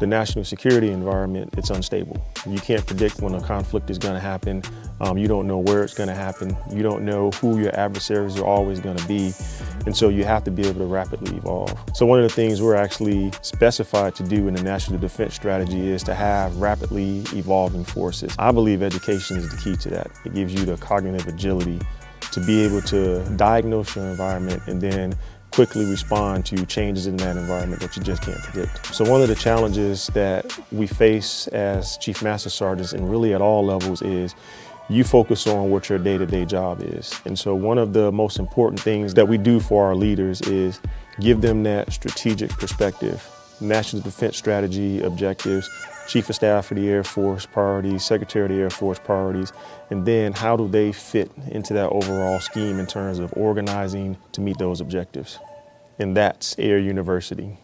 the national security environment, it's unstable. You can't predict when a conflict is going to happen. Um, you don't know where it's going to happen. You don't know who your adversaries are always going to be. And so you have to be able to rapidly evolve. So one of the things we're actually specified to do in the National Defense Strategy is to have rapidly evolving forces. I believe education is the key to that. It gives you the cognitive agility to be able to diagnose your environment and then quickly respond to changes in that environment that you just can't predict. So one of the challenges that we face as Chief Master Sergeants and really at all levels is you focus on what your day-to-day -day job is. And so one of the most important things that we do for our leaders is give them that strategic perspective, national defense strategy objectives, Chief of Staff for the Air Force priorities, Secretary of the Air Force priorities, and then how do they fit into that overall scheme in terms of organizing to meet those objectives. And that's Air University.